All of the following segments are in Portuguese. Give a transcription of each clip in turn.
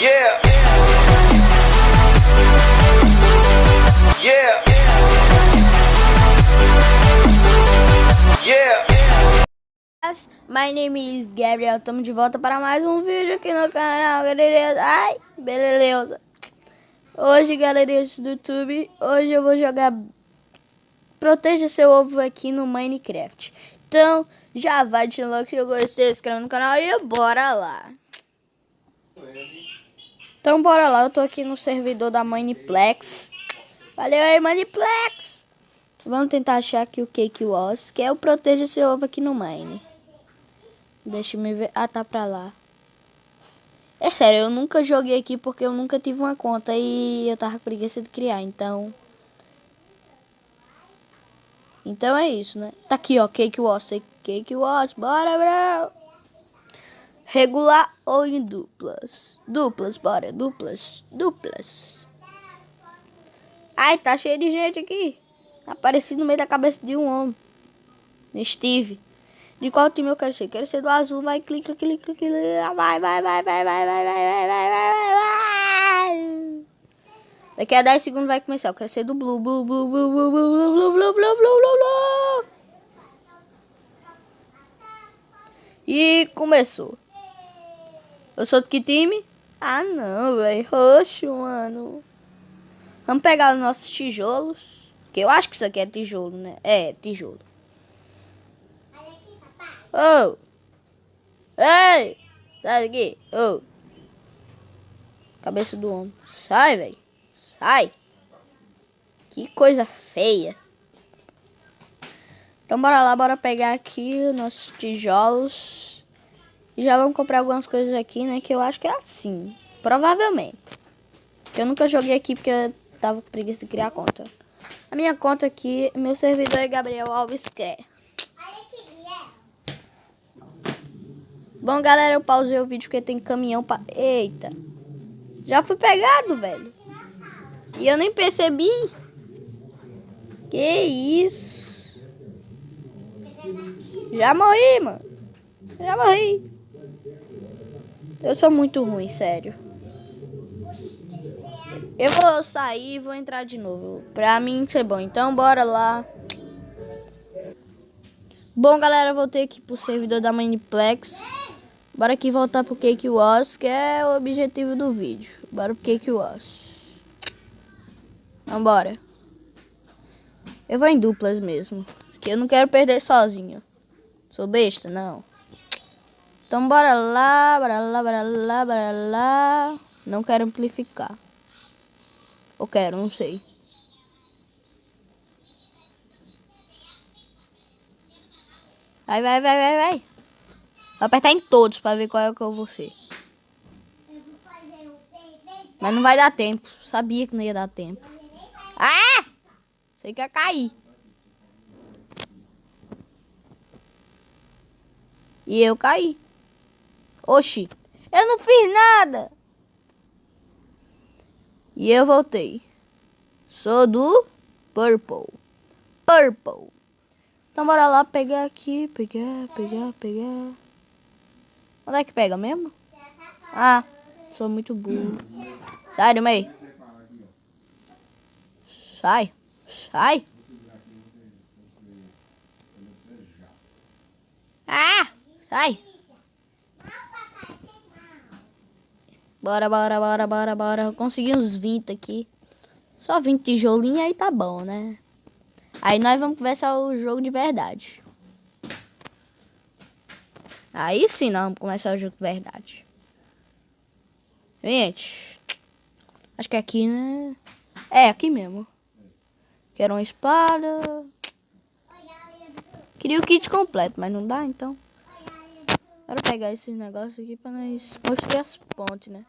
Yeah. Yeah. Yeah. My name is Gabriel, estamos de volta para mais um vídeo aqui no canal, galerinha. Ai, beleza. Hoje, galerinha do YouTube, hoje eu vou jogar Proteja seu ovo aqui no Minecraft. Então, já vai de logo se você se inscreve no canal e bora lá. Então, bora lá. Eu tô aqui no servidor da Mineplex. Valeu aí, Mineplex. Vamos tentar achar aqui o Cake Was, que é o Proteja seu ovo aqui no Mine. Deixa eu ver. Ah, tá pra lá. É sério, eu nunca joguei aqui porque eu nunca tive uma conta e eu tava com preguiça de criar, então... Então é isso, né? Tá aqui, ó, Cake Wars, Cake Wars, bora, bro! Regular ou em duplas? Duplas, bora, duplas, duplas. Ai, tá cheio de gente aqui. Apareci no meio da cabeça de um homem. Steve. De qual time eu quero ser? Quero ser do azul. Vai, clica, clica, clica. Vai, vai, vai, vai, vai, vai, vai, vai, vai, vai, vai. Daqui a 10 segundos vai começar. Eu quero ser do blue, blue, blue, blue, blue, blue, blue, blue, blue, blue, blue, blue. E começou. Eu sou do que time? Ah, não, velho. Roxo, mano. Vamos pegar os nossos tijolos. Que eu acho que isso aqui é tijolo, né? É, tijolo. Oh! Ei! Sai daqui! Oh! Cabeça do homem. Sai, velho. Sai. Que coisa feia. Então bora lá, bora pegar aqui os nossos tijolos. E já vamos comprar algumas coisas aqui, né? Que eu acho que é assim. Provavelmente. Eu nunca joguei aqui porque eu tava com preguiça de criar conta. A minha conta aqui, meu servidor é Gabriel Alves Cré. Bom, galera, eu pausei o vídeo porque tem caminhão pra... Eita. Já fui pegado, velho. E eu nem percebi. Que isso. Já morri, mano. Já morri. Eu sou muito ruim, sério. Eu vou sair e vou entrar de novo. Pra mim ser bom. Então, bora lá. Bom, galera, voltei aqui pro servidor da Miniplex. Bora aqui voltar pro Cake Wars, que é o objetivo do vídeo. Bora pro Cake Wars. Vambora. Eu vou em duplas mesmo. Que eu não quero perder sozinho. Sou besta? Não. Então bora lá, bora lá, bora lá, bora lá. Não quero amplificar. Ou quero, não sei. Vai, vai, vai, vai, vai. Vou apertar em todos pra ver qual é o que eu vou ser. Mas não vai dar tempo. Sabia que não ia dar tempo. Ah! Sei que ia cair. E eu caí. Oxi. Eu não fiz nada. E eu voltei. Sou do Purple. Purple. Então bora lá pegar aqui. Pegar, pegar, pegar. Onde é que pega mesmo? Ah, sou muito burro. Sai do meio. Sai. Sai. Ah, sai. Bora, bora, bora, bora, bora. Consegui uns 20 aqui. Só 20 tijolinhos aí tá bom, né? Aí nós vamos começar o jogo de verdade. Aí sim nós vamos começar o jogo de verdade. Gente. Acho que aqui, né? É, aqui mesmo. Quero uma espada. Queria o kit completo, mas não dá, então. Quero pegar esses negócios aqui pra nós construir as pontes, né?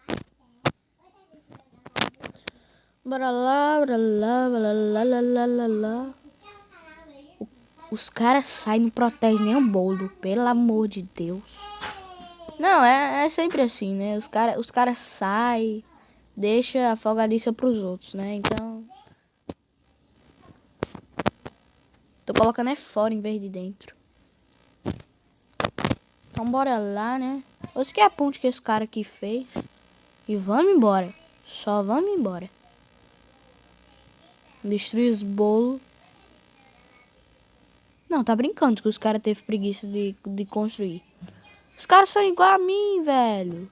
Bora lá, bora lá, bora lá, lá, lá, lá, lá. Os caras saem, não protegem nem o bolo, pelo amor de Deus. Não, é, é sempre assim, né? Os caras os cara saem, deixa a folgadiça pros outros, né? Então... Tô colocando é fora em vez de dentro. Então bora lá, né? Esse que é a ponte que esse cara aqui fez. E vamos embora. Só vamos embora. Destruir os bolos. Não, tá brincando que os caras teve preguiça de, de construir. Os caras são igual a mim, velho.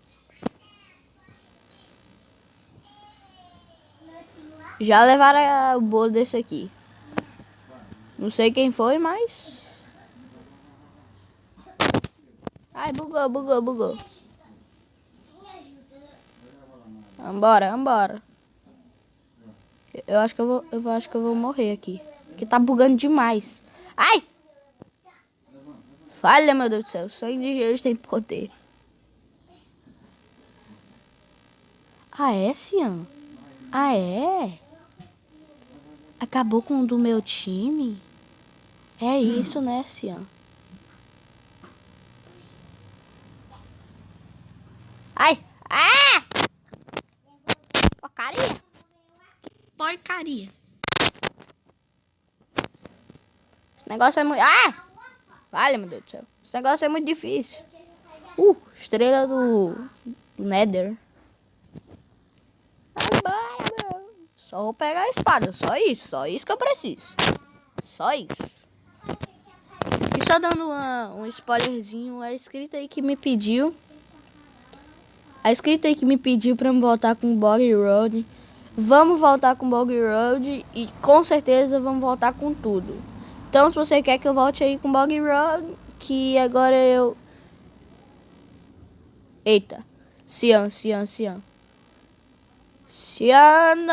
Já levaram o bolo desse aqui. Não sei quem foi, mas... Ai, bugou, bugou, bugou. Vambora, vambora. Eu acho que eu vou, eu acho que eu vou morrer aqui. Porque tá bugando demais. Ai! Falha, meu Deus do céu. Sangue de Jesus tem poder. Ah, é, Cian? Ah, é? Acabou com o do meu time? É isso, né, Cian? Ai! Ah! Porcaria! Porcaria! Esse negócio é muito... Ah! Vale, meu Deus do céu. Esse negócio é muito difícil. Uh! Estrela do... do Nether. Agora, meu. Só vou pegar a espada. Só isso. Só isso que eu preciso. Só isso. E só dando uma, um spoilerzinho. A escrita aí que me pediu a escrita aí que me pediu me voltar com Bog Road. Vamos voltar com Bog Road e com certeza vamos voltar com tudo. Então se você quer que eu volte aí com Bog Road, que agora eu... Eita. Cian, Cian, Cian. Ciano!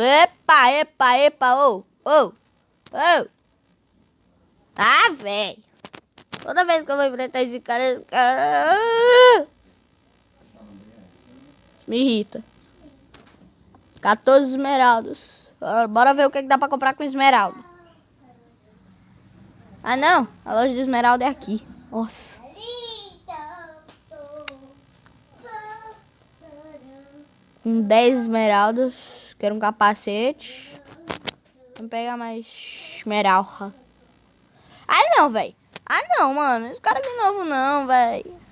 Epa, epa, epa, ô, ô, ô. Ah, velho. Toda vez que eu vou enfrentar esse cara, esse cara... Me irrita. 14 esmeraldas. Bora ver o que, que dá pra comprar com esmeralda. Ah, não. A loja de esmeralda é aqui. Nossa. Com 10 esmeraldas. Quero um capacete. Vamos pegar mais esmeralda. Ah, não, velho. Ah, não, mano. Esse cara de novo não, velho.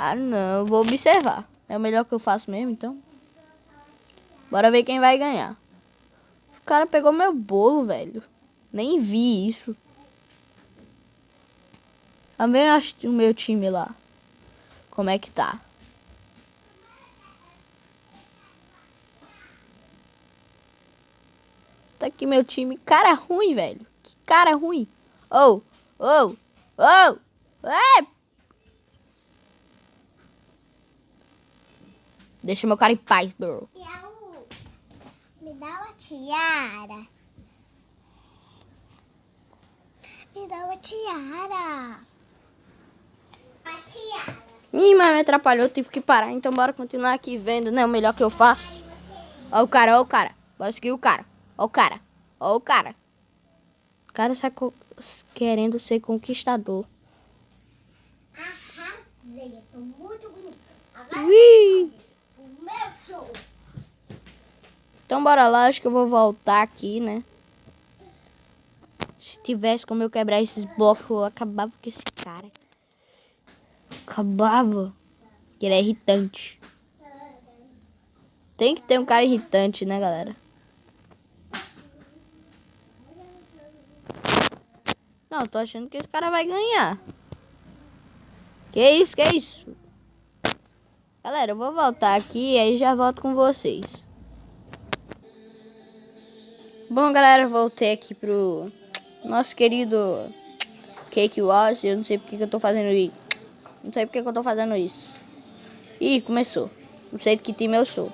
Ah, não. Vou observar. É o melhor que eu faço mesmo, então. Bora ver quem vai ganhar. Os cara pegou meu bolo, velho. Nem vi isso. Também acho o meu time lá. Como é que tá? Tá aqui meu time. Cara ruim, velho. Que cara ruim. Oh, oh, oh. É, Deixa meu cara em paz, bro. Me dá uma tiara. Me dá uma tiara. A tiara. Ih, mas me atrapalhou, tive que parar. Então bora continuar aqui vendo, né? O melhor que eu faço. Ó o cara, ó o cara. Bora seguir o cara. Ó o cara. Ó o cara. O cara está querendo ser conquistador. Arrasei, tô muito bonito. Agora... Ui! Então bora lá, acho que eu vou voltar aqui, né? Se tivesse como eu quebrar esses blocos, eu acabava com esse cara. Acabava. Que ele é irritante. Tem que ter um cara irritante, né, galera? Não, tô achando que esse cara vai ganhar. Que isso, que isso? Galera, eu vou voltar aqui e aí já volto com vocês. Bom, galera, voltei aqui pro nosso querido Cake Wars. Eu não sei porque que eu tô fazendo isso. Não sei porque que eu tô fazendo isso. Ih, começou. Não sei de que time eu sou.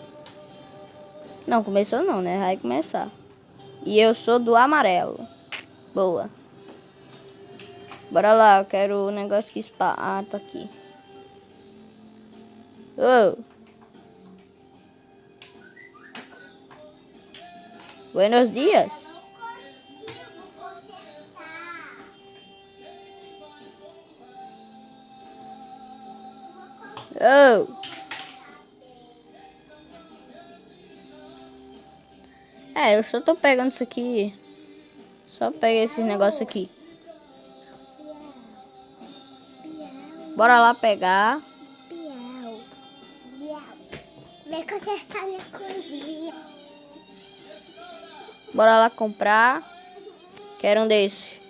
Não, começou não, né? Vai começar. E eu sou do amarelo. Boa. Bora lá, eu quero o negócio que spa. Ah, tá aqui. Oh. Buenos días. Oh. É, eu só tô pegando isso aqui. Só peguei esse negócio aqui. Bora lá pegar. poder consertar minha cozinha. Bora lá comprar. Quero um desses.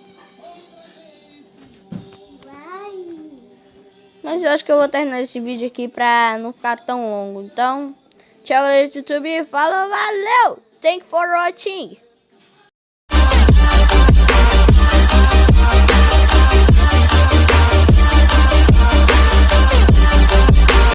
Mas eu acho que eu vou terminar esse vídeo aqui pra não ficar tão longo. Então, tchau, galera do YouTube. Falou, valeu! Thank you for watching.